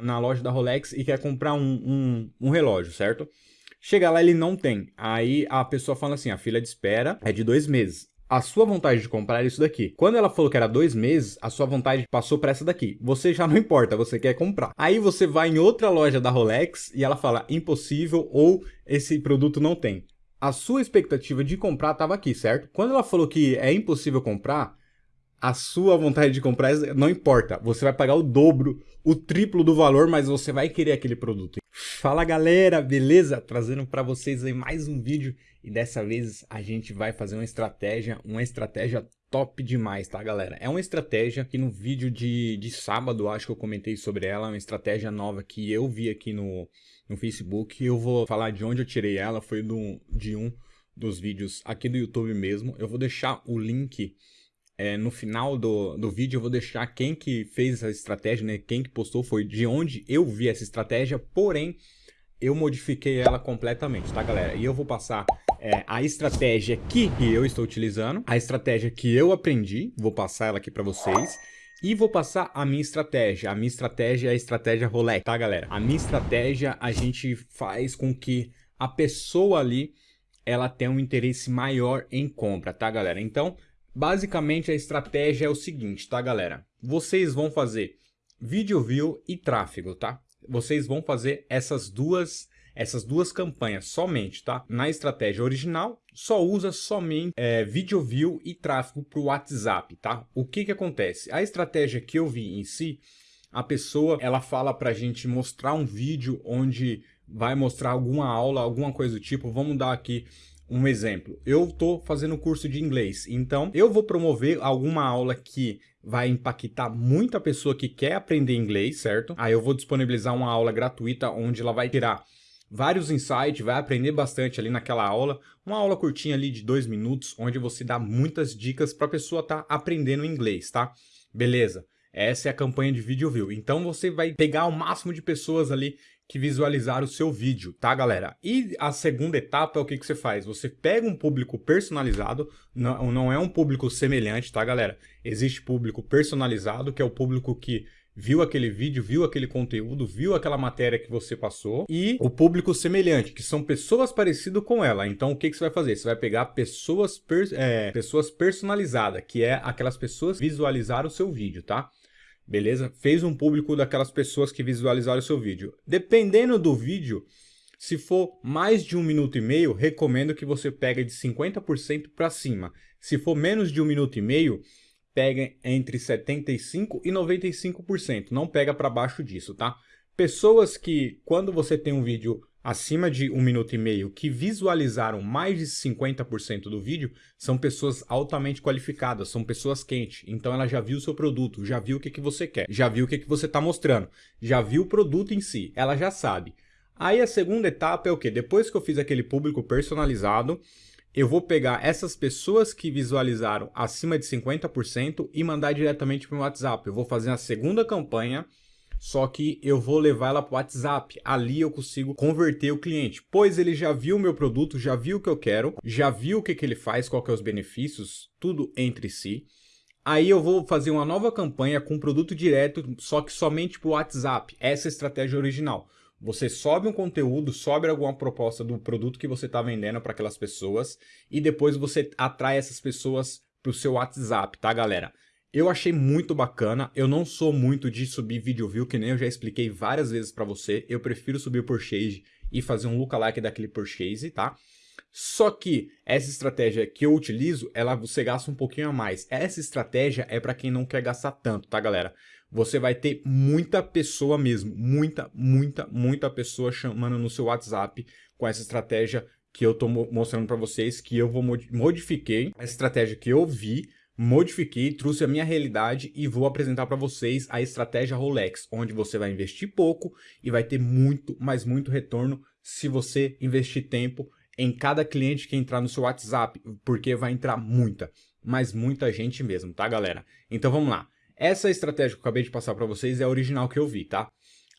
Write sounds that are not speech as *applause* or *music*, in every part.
na loja da Rolex e quer comprar um, um, um relógio, certo? Chega lá, ele não tem. Aí a pessoa fala assim, a fila de espera é de dois meses. A sua vontade de comprar é isso daqui. Quando ela falou que era dois meses, a sua vontade passou para essa daqui. Você já não importa, você quer comprar. Aí você vai em outra loja da Rolex e ela fala impossível ou esse produto não tem. A sua expectativa de comprar estava aqui, certo? Quando ela falou que é impossível comprar, a sua vontade de comprar não importa. Você vai pagar o dobro, o triplo do valor, mas você vai querer aquele produto. Fala galera, beleza? Trazendo para vocês aí mais um vídeo e dessa vez a gente vai fazer uma estratégia, uma estratégia top demais, tá galera? É uma estratégia que no vídeo de, de sábado, acho que eu comentei sobre ela, uma estratégia nova que eu vi aqui no, no Facebook. Eu vou falar de onde eu tirei ela, foi do, de um dos vídeos aqui do YouTube mesmo. Eu vou deixar o link é, no final do, do vídeo eu vou deixar quem que fez essa estratégia, né? Quem que postou foi de onde eu vi essa estratégia, porém eu modifiquei ela completamente, tá galera? E eu vou passar é, a estratégia que eu estou utilizando, a estratégia que eu aprendi, vou passar ela aqui para vocês. E vou passar a minha estratégia. A minha estratégia é a estratégia Rolex, tá galera? A minha estratégia a gente faz com que a pessoa ali ela tenha um interesse maior em compra, tá galera? Então, Basicamente a estratégia é o seguinte, tá galera? Vocês vão fazer vídeo view e tráfego, tá? Vocês vão fazer essas duas essas duas campanhas somente, tá? Na estratégia original, só usa somente é, video view e tráfego para o WhatsApp, tá? O que que acontece? A estratégia que eu vi em si, a pessoa, ela fala para a gente mostrar um vídeo onde vai mostrar alguma aula, alguma coisa do tipo. Vamos dar aqui um exemplo, eu estou fazendo curso de inglês, então eu vou promover alguma aula que vai impactar muita pessoa que quer aprender inglês, certo? Aí eu vou disponibilizar uma aula gratuita onde ela vai tirar vários insights, vai aprender bastante ali naquela aula, uma aula curtinha ali de dois minutos, onde você dá muitas dicas para a pessoa estar tá aprendendo inglês, tá? Beleza? Essa é a campanha de vídeo view. Então você vai pegar o máximo de pessoas ali que visualizar o seu vídeo, tá galera? E a segunda etapa é o que, que você faz? Você pega um público personalizado, não, não é um público semelhante, tá galera? Existe público personalizado, que é o público que viu aquele vídeo, viu aquele conteúdo, viu aquela matéria que você passou, e o público semelhante, que são pessoas parecidas com ela. Então, o que, que você vai fazer? Você vai pegar pessoas, per, é, pessoas personalizadas, que é aquelas pessoas que visualizaram o seu vídeo, tá? Beleza? Fez um público daquelas pessoas que visualizaram o seu vídeo. Dependendo do vídeo, se for mais de um minuto e meio, recomendo que você pegue de 50% para cima. Se for menos de um minuto e meio, pega entre 75% e 95%. Não pega para baixo disso, tá? Pessoas que, quando você tem um vídeo acima de um minuto e meio que visualizaram mais de 50% do vídeo são pessoas altamente qualificadas, são pessoas quentes. Então ela já viu o seu produto, já viu o que, que você quer, já viu o que, que você está mostrando, já viu o produto em si, ela já sabe. Aí a segunda etapa é o que? Depois que eu fiz aquele público personalizado, eu vou pegar essas pessoas que visualizaram acima de 50% e mandar diretamente para o WhatsApp. Eu vou fazer a segunda campanha só que eu vou levar ela para o WhatsApp. Ali eu consigo converter o cliente, pois ele já viu o meu produto, já viu o que eu quero, já viu o que, que ele faz, qual que é os benefícios, tudo entre si. Aí eu vou fazer uma nova campanha com produto direto, só que somente para o WhatsApp. Essa é a estratégia original. Você sobe um conteúdo, sobe alguma proposta do produto que você está vendendo para aquelas pessoas e depois você atrai essas pessoas para o seu WhatsApp, tá galera? Eu achei muito bacana, eu não sou muito de subir vídeo view, que nem eu já expliquei várias vezes para você, eu prefiro subir o purchase e fazer um lookalike daquele purchase, tá? Só que essa estratégia que eu utilizo, ela você gasta um pouquinho a mais. Essa estratégia é para quem não quer gastar tanto, tá galera? Você vai ter muita pessoa mesmo, muita, muita, muita pessoa chamando no seu WhatsApp com essa estratégia que eu tô mostrando para vocês, que eu vou modifiquei, a estratégia que eu vi, modifiquei, trouxe a minha realidade e vou apresentar para vocês a estratégia Rolex, onde você vai investir pouco e vai ter muito, mas muito retorno se você investir tempo em cada cliente que entrar no seu WhatsApp, porque vai entrar muita, mas muita gente mesmo, tá galera? Então vamos lá. Essa estratégia que eu acabei de passar para vocês é a original que eu vi, tá?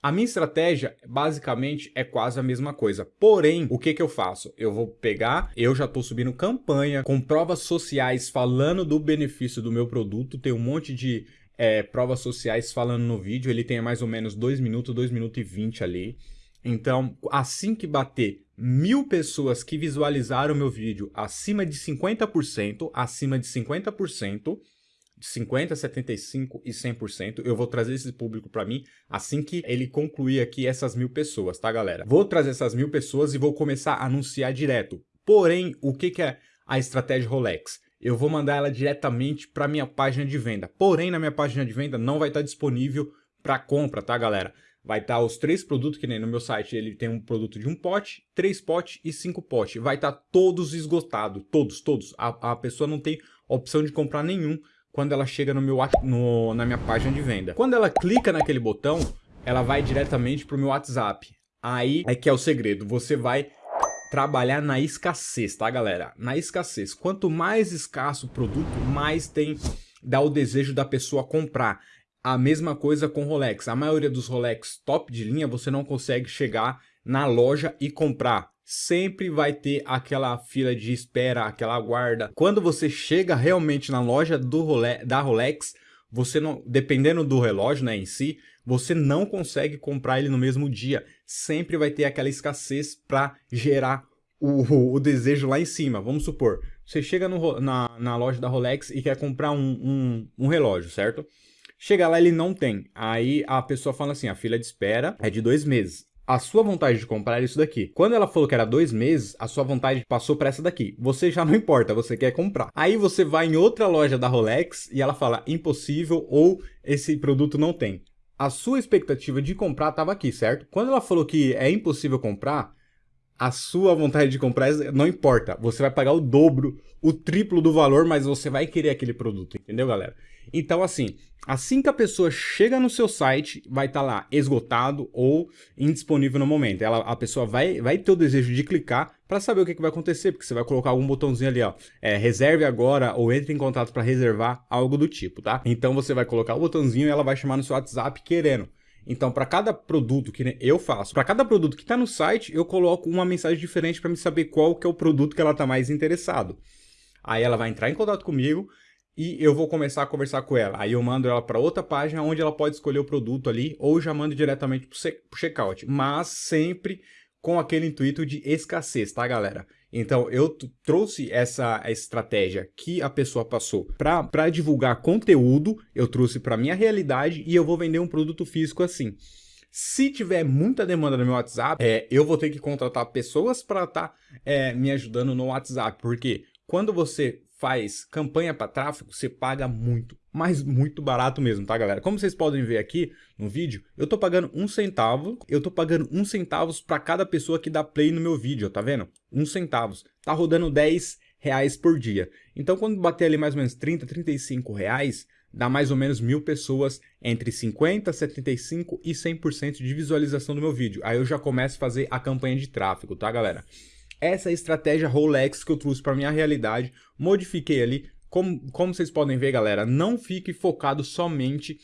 A minha estratégia, basicamente, é quase a mesma coisa. Porém, o que, que eu faço? Eu vou pegar, eu já estou subindo campanha com provas sociais falando do benefício do meu produto. Tem um monte de é, provas sociais falando no vídeo, ele tem mais ou menos 2 minutos, 2 minutos e 20 ali. Então, assim que bater mil pessoas que visualizaram meu vídeo acima de 50%, acima de 50%, de 50, 75 e 100%. Eu vou trazer esse público para mim assim que ele concluir aqui essas mil pessoas, tá, galera? Vou trazer essas mil pessoas e vou começar a anunciar direto. Porém, o que, que é a estratégia Rolex? Eu vou mandar ela diretamente para minha página de venda. Porém, na minha página de venda não vai estar disponível para compra, tá, galera? Vai estar os três produtos, que nem no meu site, ele tem um produto de um pote, três potes e cinco potes. Vai estar todos esgotados, todos, todos. A, a pessoa não tem opção de comprar nenhum quando ela chega no meu, no, na minha página de venda. Quando ela clica naquele botão, ela vai diretamente para o meu WhatsApp. Aí é que é o segredo, você vai trabalhar na escassez, tá galera? Na escassez. Quanto mais escasso o produto, mais tem dá o desejo da pessoa comprar. A mesma coisa com Rolex. A maioria dos Rolex top de linha você não consegue chegar na loja e comprar sempre vai ter aquela fila de espera, aquela guarda. Quando você chega realmente na loja do Rolex, da Rolex, você não, dependendo do relógio né, em si, você não consegue comprar ele no mesmo dia. Sempre vai ter aquela escassez para gerar o, o, desejo lá em cima. Vamos supor, você chega no, na, na loja da Rolex e quer comprar um, um, um relógio, certo? Chega lá, ele não tem. Aí a pessoa fala assim, a fila de espera é de dois meses a sua vontade de comprar é isso daqui. Quando ela falou que era dois meses, a sua vontade passou para essa daqui. Você já não *laughs* importa, você quer comprar. Aí você vai em outra loja da Rolex e ela fala impossível ou esse produto não tem. A sua expectativa de comprar estava aqui, certo? Quando ela falou que é impossível comprar, a sua vontade de comprar não importa. Você vai pagar o dobro, o triplo do valor, mas você vai querer aquele produto, entendeu, galera? Então, assim, assim que a pessoa chega no seu site, vai estar tá lá esgotado ou indisponível no momento. Ela, a pessoa vai, vai ter o desejo de clicar para saber o que, que, vai acontecer, porque você vai colocar algum botãozinho ali, ó, é, reserve agora ou entre em contato para reservar, algo do tipo, tá? Então você vai colocar o botãozinho e ela vai chamar no seu WhatsApp querendo. Então, para cada produto que eu faço, para cada produto que está no site, eu coloco uma mensagem diferente para me saber qual que é o produto que ela está mais interessado. Aí ela vai entrar em contato comigo e eu vou começar a conversar com ela. Aí eu mando ela para outra página onde ela pode escolher o produto ali ou já mando diretamente para o checkout. Mas sempre com aquele intuito de escassez, tá, galera? Então, eu trouxe essa estratégia que a pessoa passou para divulgar conteúdo, eu trouxe para minha realidade e eu vou vender um produto físico assim. Se tiver muita demanda no meu WhatsApp, é, eu vou ter que contratar pessoas para estar tá, é, me ajudando no WhatsApp, porque quando você faz campanha para tráfego, você paga muito, mas muito barato mesmo, tá galera? Como vocês podem ver aqui no vídeo, eu tô pagando um centavo, eu tô pagando um centavos para cada pessoa que dá play no meu vídeo, tá vendo? Um centavos, tá rodando 10 reais por dia. Então quando bater ali mais ou menos 30, 35 reais, dá mais ou menos mil pessoas entre 50, 75 e 100% de visualização do meu vídeo. Aí eu já começo a fazer a campanha de tráfego, tá galera? Essa estratégia Rolex que eu trouxe para minha realidade, modifiquei ali. Como, como vocês podem ver, galera, não fique focado somente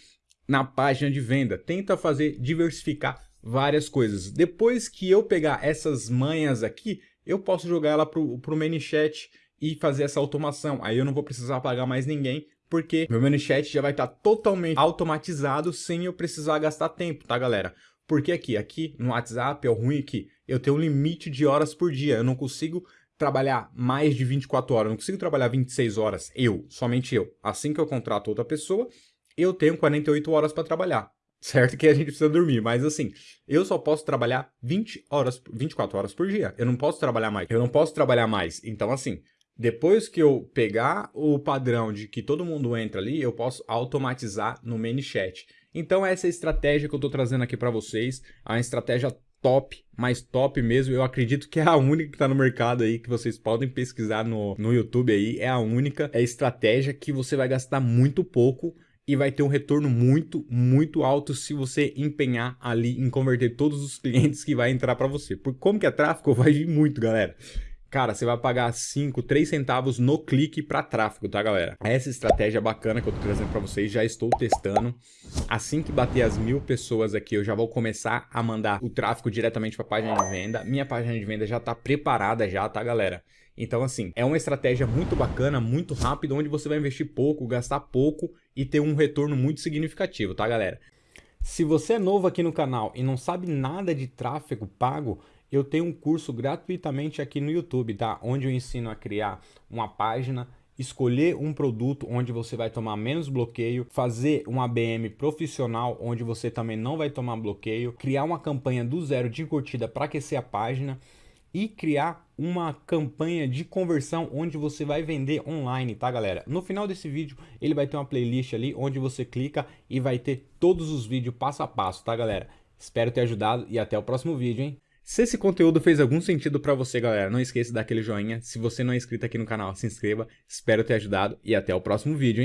na página de venda. Tenta fazer, diversificar várias coisas. Depois que eu pegar essas manhas aqui, eu posso jogar ela para o ManyChat e fazer essa automação. Aí eu não vou precisar pagar mais ninguém, porque meu ManyChat já vai estar tá totalmente automatizado sem eu precisar gastar tempo, tá, galera? Porque aqui, aqui no WhatsApp é o ruim que eu tenho um limite de horas por dia. Eu não consigo trabalhar mais de 24 horas, eu não consigo trabalhar 26 horas, eu, somente eu. Assim que eu contrato outra pessoa, eu tenho 48 horas para trabalhar. Certo que a gente precisa dormir, mas assim, eu só posso trabalhar 20 horas, 24 horas por dia. Eu não posso trabalhar mais. Eu não posso trabalhar mais. Então assim, depois que eu pegar o padrão de que todo mundo entra ali, eu posso automatizar no ManyChat. Então essa é a estratégia que eu estou trazendo aqui para vocês, uma estratégia top, mais top mesmo, eu acredito que é a única que está no mercado aí, que vocês podem pesquisar no, no YouTube aí, é a única é a estratégia que você vai gastar muito pouco e vai ter um retorno muito, muito alto se você empenhar ali em converter todos os clientes que vai entrar para você. Por como que é tráfego, *laughs* vai vir muito, galera. Cara, você vai pagar 5, 3 centavos no clique para tráfego, tá, galera? Essa estratégia bacana que eu tô trazendo para vocês, já estou testando. Assim que bater as mil pessoas aqui, eu já vou começar a mandar o tráfego diretamente para a página de venda. Minha página de venda já tá preparada já, tá, galera? Então, assim, é uma estratégia muito bacana, muito rápida, onde você vai investir pouco, gastar pouco e ter um retorno muito significativo, tá galera? Se você é novo aqui no canal e não sabe nada de tráfego pago, eu tenho um curso gratuitamente aqui no YouTube, tá? Onde eu ensino a criar uma página escolher um produto onde você vai tomar menos bloqueio, fazer um ABM profissional onde você também não vai tomar bloqueio, criar uma campanha do zero de curtida para aquecer a página e criar uma campanha de conversão onde você vai vender online, tá galera? No final desse vídeo ele vai ter uma playlist ali onde você clica e vai ter todos os vídeos passo a passo, tá galera? Espero ter ajudado e até o próximo vídeo, hein? Se esse conteúdo fez algum sentido para você, galera, não esqueça de dar aquele joinha. Se você não é inscrito aqui no canal, se inscreva. Espero ter ajudado e até o próximo vídeo, hein?